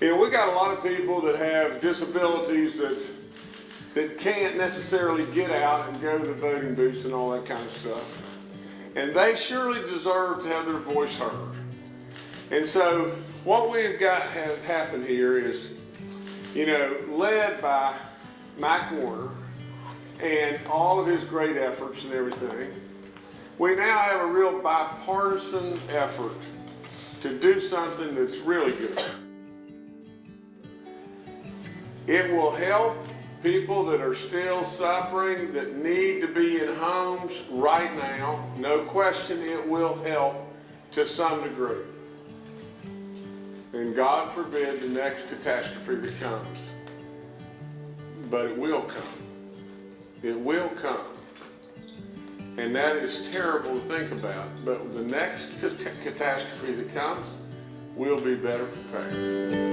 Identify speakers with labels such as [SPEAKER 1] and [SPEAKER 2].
[SPEAKER 1] You know, we got a lot of people that have disabilities that that can't necessarily get out and go to the voting booths and all that kind of stuff. And they surely deserve to have their voice heard. And so what we've got has happened here is, you know, led by Mike Warner and all of his great efforts and everything, we now have a real bipartisan effort to do something that's really good. It will help people that are still suffering, that need to be in homes right now. No question it will help to some degree. And God forbid the next catastrophe that comes. But it will come. It will come. And that is terrible to think about. But the next catastrophe that comes, we'll be better prepared.